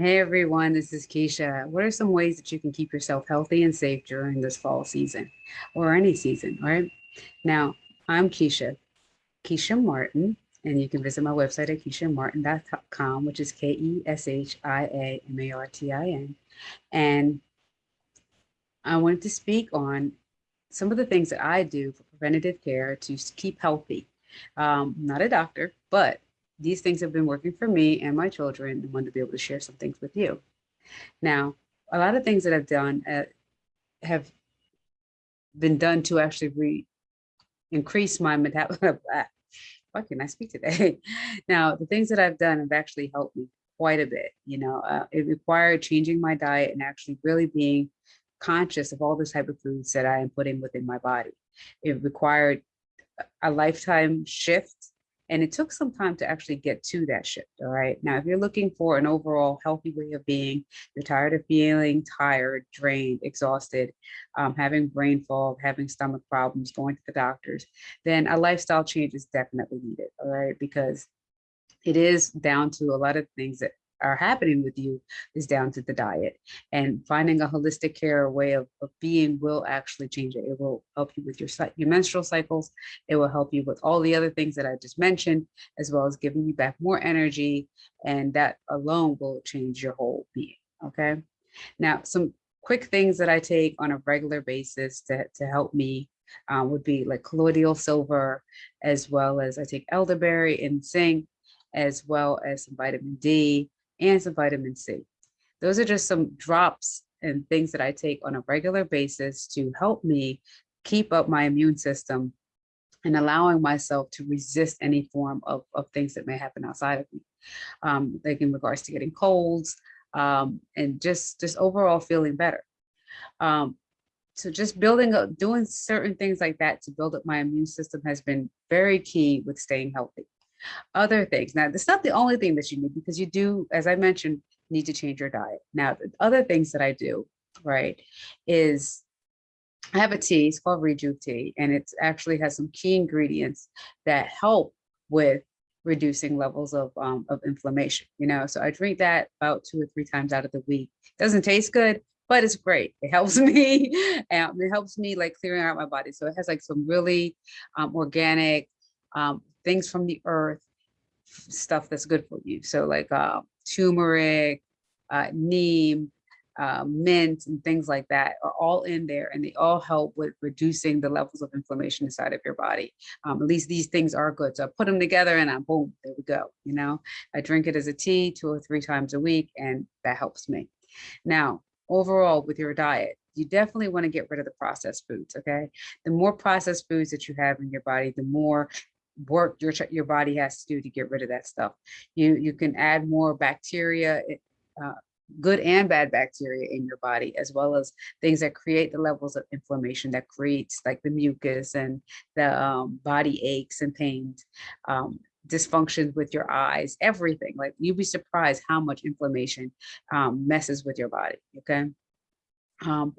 Hey everyone, this is Keshia. What are some ways that you can keep yourself healthy and safe during this fall season or any season, right? Now, I'm Keshia, Keshia Martin, and you can visit my website at keshiamartin.com, which is K E S H I A M A R T I N. And I wanted to speak on some of the things that I do for preventative care to keep healthy. Um, not a doctor, but these things have been working for me and my children and want to be able to share some things with you. Now, a lot of things that I've done uh, have been done to actually re increase my metabolism. Why can I speak today? now, the things that I've done have actually helped me quite a bit. You know, uh, it required changing my diet and actually really being conscious of all the type of foods that I am putting within my body. It required a lifetime shift and it took some time to actually get to that shift. All right. Now, if you're looking for an overall healthy way of being, you're tired of feeling tired, drained, exhausted, um, having brain fog, having stomach problems, going to the doctors, then a lifestyle change is definitely needed. All right. Because it is down to a lot of things that are happening with you is down to the diet and finding a holistic care way of, of being will actually change it. It will help you with your, your menstrual cycles. It will help you with all the other things that I just mentioned, as well as giving you back more energy. And that alone will change your whole being, okay? Now, some quick things that I take on a regular basis to, to help me um, would be like colloidal silver, as well as I take elderberry and zinc, as well as some vitamin D, and some vitamin C. Those are just some drops and things that I take on a regular basis to help me keep up my immune system and allowing myself to resist any form of, of things that may happen outside of me. Um, like in regards to getting colds um, and just, just overall feeling better. Um, so just building up, doing certain things like that to build up my immune system has been very key with staying healthy. Other things. Now, that's not the only thing that you need because you do, as I mentioned, need to change your diet. Now, the other things that I do, right, is I have a tea, it's called Rejuve tea, and it actually has some key ingredients that help with reducing levels of, um, of inflammation, you know? So I drink that about two or three times out of the week. Doesn't taste good, but it's great. It helps me, and it helps me like clearing out my body. So it has like some really um, organic, um, things from the earth, stuff that's good for you. So like uh, turmeric, uh, neem, uh, mint, and things like that are all in there, and they all help with reducing the levels of inflammation inside of your body. Um, at least these things are good. So I put them together, and I boom, there we go. You know, I drink it as a tea two or three times a week, and that helps me. Now, overall, with your diet, you definitely want to get rid of the processed foods, okay? The more processed foods that you have in your body, the more work your your body has to do to get rid of that stuff. You you can add more bacteria, eh, uh, good and bad bacteria in your body, as well as things that create the levels of inflammation that creates like the mucus and the um, body aches and pains, um, dysfunctions with your eyes, everything. Like you'd be surprised how much inflammation um, messes with your body. Okay. Um,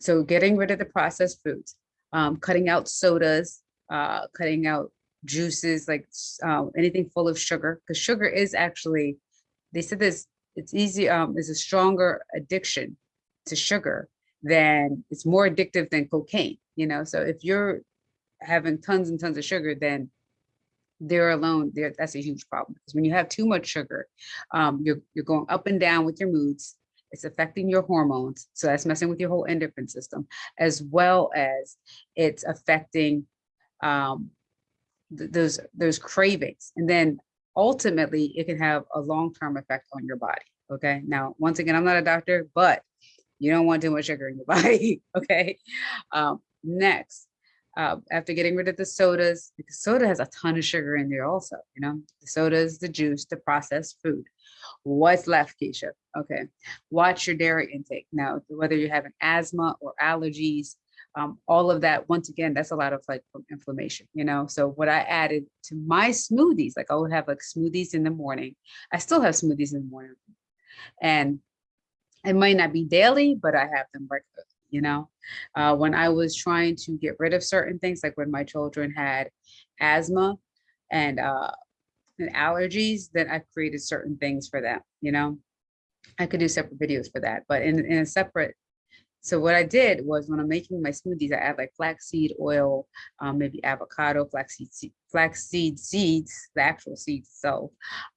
so getting rid of the processed foods, um, cutting out sodas, uh, cutting out juices, like uh, anything full of sugar, because sugar is actually, they said this, it's easy, um, is a stronger addiction to sugar than, it's more addictive than cocaine, you know? So if you're having tons and tons of sugar, then they're alone, they're, that's a huge problem. Because when you have too much sugar, um, you're, you're going up and down with your moods, it's affecting your hormones. So that's messing with your whole endocrine system, as well as it's affecting um, th those those cravings. And then ultimately it can have a long-term effect on your body. Okay. Now, once again, I'm not a doctor, but you don't want too much sugar in your body. okay. Um, next, uh, after getting rid of the sodas, because soda has a ton of sugar in there also, you know, the sodas, the juice, the processed food. What's left, Keshia? Okay, watch your dairy intake. Now, whether you're having asthma or allergies, um, all of that, once again, that's a lot of like inflammation, you know? So what I added to my smoothies, like I would have like smoothies in the morning. I still have smoothies in the morning. And it might not be daily, but I have them regularly, you know? Uh, when I was trying to get rid of certain things, like when my children had asthma and uh, and allergies, then I've created certain things for them, you know? I could do separate videos for that, but in, in a separate so what I did was when I'm making my smoothies, I add like flaxseed oil, um, maybe avocado, flaxseed, flaxseed seeds, the actual seeds itself,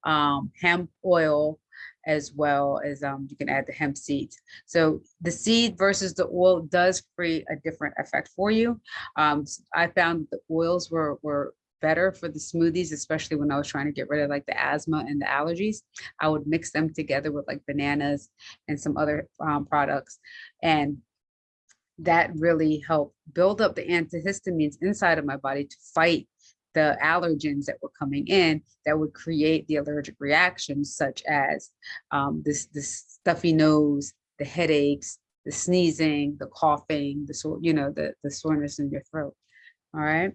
um, hemp oil, as well as um, you can add the hemp seeds. So the seed versus the oil does create a different effect for you. Um, I found the oils were, were better for the smoothies, especially when I was trying to get rid of like the asthma and the allergies. I would mix them together with like bananas and some other um, products. And that really helped build up the antihistamines inside of my body to fight the allergens that were coming in that would create the allergic reactions such as um, this, this stuffy nose, the headaches, the sneezing, the coughing, the sore, you know, the, the soreness in your throat. All right.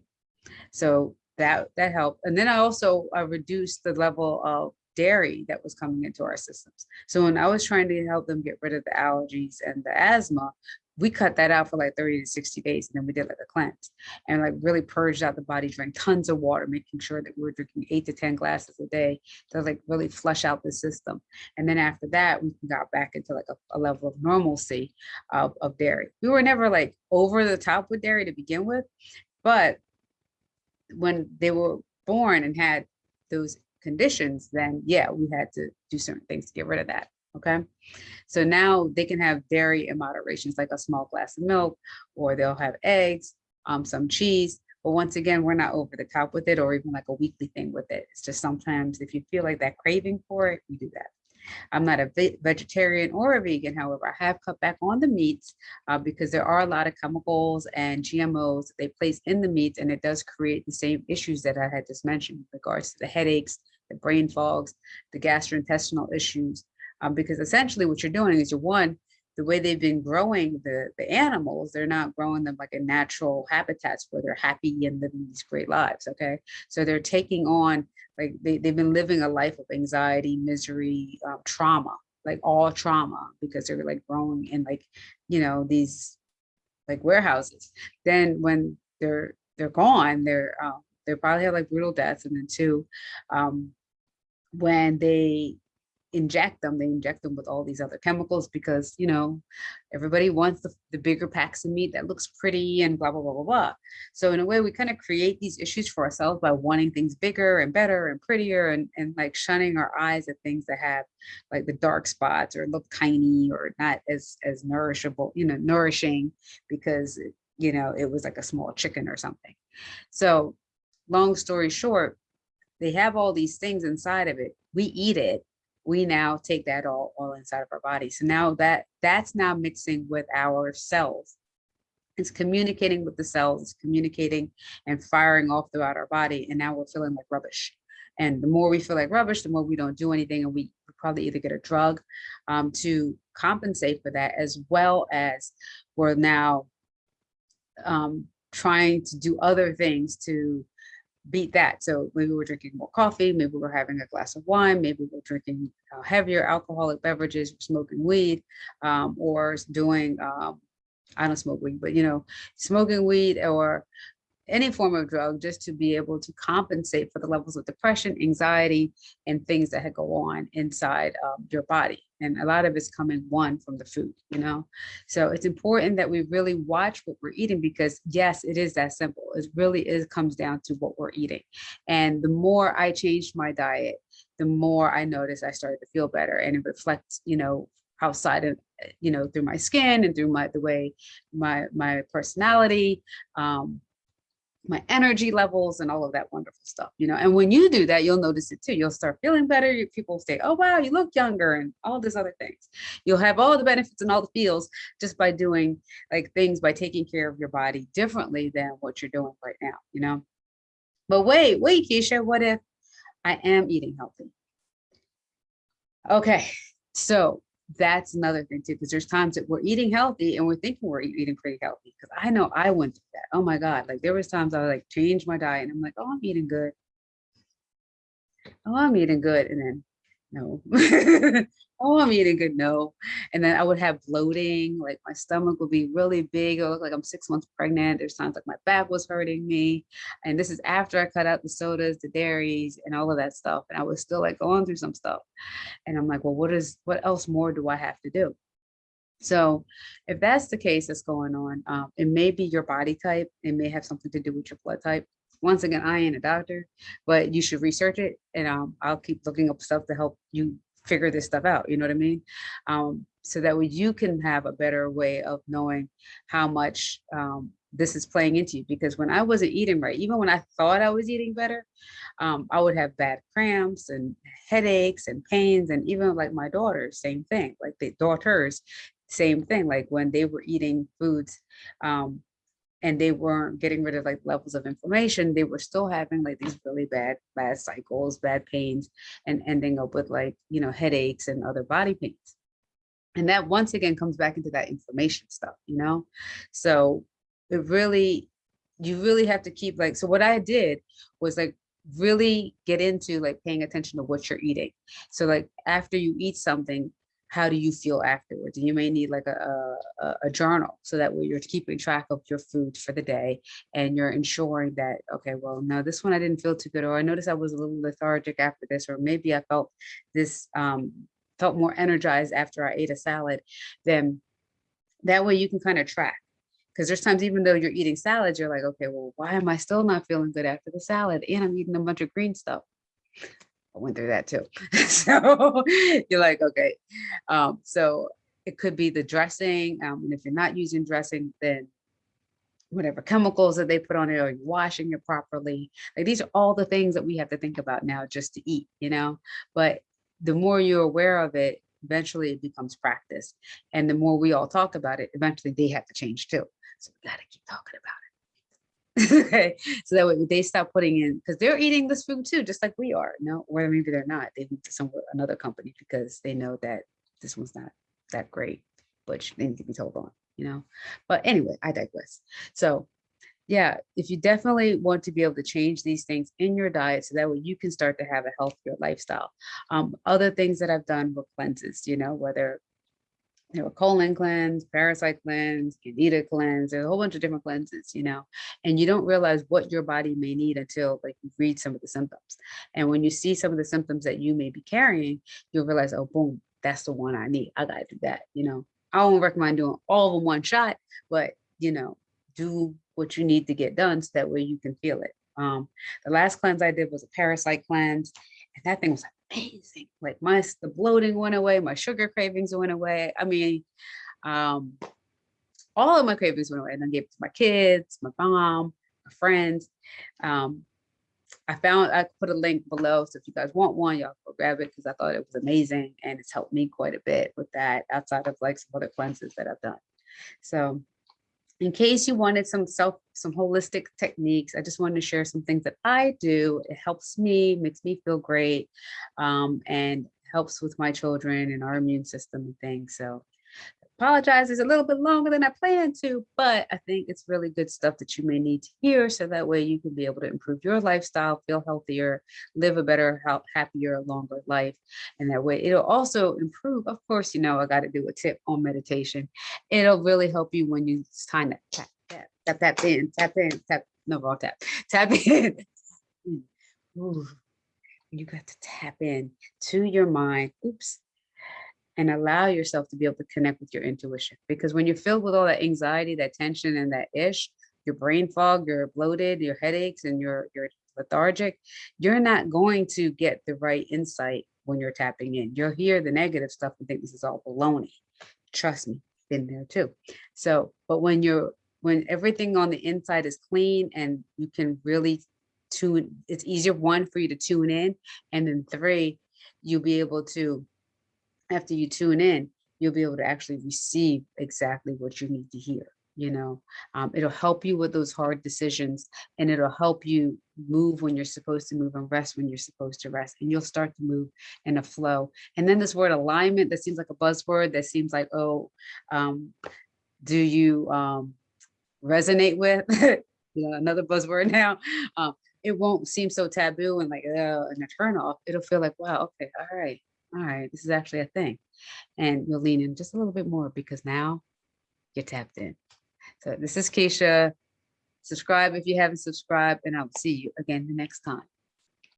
So that that helped. And then I also I reduced the level of dairy that was coming into our systems. So when I was trying to help them get rid of the allergies and the asthma, we cut that out for like 30 to 60 days and then we did like a cleanse and like really purged out the body drank tons of water making sure that we were drinking eight to 10 glasses a day to like really flush out the system and then after that we got back into like a, a level of normalcy of, of dairy we were never like over the top with dairy to begin with but when they were born and had those conditions then yeah we had to do certain things to get rid of that okay? So now they can have dairy in moderation like a small glass of milk or they'll have eggs um some cheese but once again we're not over the top with it or even like a weekly thing with it. It's just sometimes if you feel like that craving for it you do that I'm not a vegetarian or a vegan, however, I have cut back on the meats uh, because there are a lot of chemicals and GMOs that they place in the meats and it does create the same issues that I had just mentioned with regards to the headaches, the brain fogs, the gastrointestinal issues, um, because essentially what you're doing is you're one, the way they've been growing the, the animals, they're not growing them like in natural habitats where they're happy and living these great lives, okay? So they're taking on, like they, they've been living a life of anxiety, misery, um, trauma, like all trauma because they're like growing in like, you know, these like warehouses. Then when they're they're gone, they're um, they probably have like brutal deaths. And then two, um, when they inject them, they inject them with all these other chemicals because, you know, everybody wants the, the bigger packs of meat that looks pretty and blah, blah, blah, blah, blah. So in a way, we kind of create these issues for ourselves by wanting things bigger and better and prettier and, and like shunning our eyes at things that have like the dark spots or look tiny or not as, as nourishable, you know, nourishing because, you know, it was like a small chicken or something. So long story short, they have all these things inside of it. We eat it we now take that all, all inside of our body. So now that that's now mixing with our cells. It's communicating with the cells, it's communicating and firing off throughout our body. And now we're feeling like rubbish. And the more we feel like rubbish, the more we don't do anything and we probably either get a drug um, to compensate for that, as well as we're now um, trying to do other things to beat that. So maybe we're drinking more coffee, maybe we're having a glass of wine, maybe we're drinking uh, heavier alcoholic beverages, smoking weed, um, or doing, um, I don't smoke weed, but you know, smoking weed or any form of drug just to be able to compensate for the levels of depression, anxiety, and things that had go on inside um, your body. And a lot of it's coming one from the food, you know? So it's important that we really watch what we're eating because yes, it is that simple. It really is comes down to what we're eating. And the more I changed my diet, the more I noticed I started to feel better and it reflects, you know, outside of you know through my skin and through my the way my my personality um my energy levels and all of that wonderful stuff, you know, and when you do that, you'll notice it too. You'll start feeling better. People say, oh, wow, you look younger and all these other things. You'll have all the benefits and all the feels just by doing like things by taking care of your body differently than what you're doing right now, you know? But wait, wait, Keshia, what if I am eating healthy? Okay, so that's another thing too, because there's times that we're eating healthy and we're thinking we're eating pretty healthy. Because I know I went through that. Oh my God, like there was times I was like changed my diet and I'm like, oh, I'm eating good. Oh, I'm eating good. And then no. oh, I'm eating good, no. And then I would have bloating, like my stomach would be really big. It looked like I'm six months pregnant. There's times like my back was hurting me. And this is after I cut out the sodas, the dairies, and all of that stuff. And I was still like going through some stuff. And I'm like, well, what is what else more do I have to do? So if that's the case that's going on, um, it may be your body type. It may have something to do with your blood type. Once again, I ain't a doctor, but you should research it. And um, I'll keep looking up stuff to help you figure this stuff out. You know what I mean? Um, so that way you can have a better way of knowing how much um, this is playing into you. Because when I wasn't eating right, even when I thought I was eating better, um, I would have bad cramps and headaches and pains. And even like my daughters, same thing, like the daughters, same thing. Like when they were eating foods um, and they weren't getting rid of like levels of inflammation, they were still having like these really bad, bad cycles, bad pains, and ending up with like, you know, headaches and other body pains. And that once again comes back into that inflammation stuff, you know? So it really, you really have to keep like, so what I did was like really get into like paying attention to what you're eating. So like after you eat something, how do you feel afterwards? And you may need like a, a, a, journal so that way you're keeping track of your food for the day and you're ensuring that, okay, well, no, this one I didn't feel too good, or I noticed I was a little lethargic after this, or maybe I felt this, um, felt more energized after I ate a salad, then that way you can kind of track. Because there's times even though you're eating salads, you're like, okay, well, why am I still not feeling good after the salad? And I'm eating a bunch of green stuff. I went through that too. so you're like, okay. Um, so it could be the dressing. Um, and if you're not using dressing, then whatever chemicals that they put on it, or you're washing it properly. Like these are all the things that we have to think about now just to eat, you know, but the more you're aware of it, eventually it becomes practice. And the more we all talk about it, eventually they have to change too. So we got to keep talking about it. Okay so that way they stop putting in because they're eating this food too just like we are no or maybe they're not they went to some another company because they know that this one's not that great but they need to be told on you know? But anyway i digress. So yeah if you definitely want to be able to change these things in your diet so that way you can start to have a healthier lifestyle. Um other things that i've done were cleanses you know whether know, a colon cleanse, parasite cleanse, candida cleanse, there's a whole bunch of different cleanses, you know, and you don't realize what your body may need until like you read some of the symptoms. And when you see some of the symptoms that you may be carrying, you'll realize, oh, boom, that's the one I need. I gotta do that, you know. I don't recommend doing all of them one shot, but you know, do what you need to get done so that way you can feel it. Um, the last cleanse I did was a parasite cleanse, and that thing was amazing. Like my the bloating went away, my sugar cravings went away. I mean, um, all of my cravings went away. And I gave it to my kids, my mom, my friends. Um, I found I put a link below. So if you guys want one, y'all go grab it because I thought it was amazing and it's helped me quite a bit with that outside of like some other cleanses that I've done. So in case you wanted some self, some holistic techniques, I just wanted to share some things that I do. It helps me, makes me feel great, um, and helps with my children and our immune system and things. So apologize, it's a little bit longer than I planned to, but I think it's really good stuff that you may need to hear so that way you can be able to improve your lifestyle, feel healthier, live a better, happier, longer life. And that way it'll also improve. Of course, you know, I got to do a tip on meditation. It'll really help you when you time to tap, tap, tap, tap in, tap in, tap, no, wrong tap, tap in. Mm. Ooh, you got to tap in to your mind. Oops and allow yourself to be able to connect with your intuition. Because when you're filled with all that anxiety, that tension, and that ish, your brain fog, you're bloated, your headaches, and you're you're lethargic, you're not going to get the right insight when you're tapping in. You'll hear the negative stuff and think this is all baloney. Trust me, been there too. So, but when you're when everything on the inside is clean and you can really tune, it's easier one for you to tune in, and then three, you'll be able to after you tune in, you'll be able to actually receive exactly what you need to hear. You know, um, it'll help you with those hard decisions and it'll help you move when you're supposed to move and rest when you're supposed to rest. And you'll start to move in a flow. And then this word alignment that seems like a buzzword that seems like, oh, um, do you um, resonate with? you know, another buzzword now. Um, it won't seem so taboo and like uh, and a turn off. It'll feel like, wow, okay, all right, all right, this is actually a thing. And you'll lean in just a little bit more because now you're tapped in. So this is Keshia. Subscribe if you haven't subscribed, and I'll see you again the next time.